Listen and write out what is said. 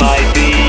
might be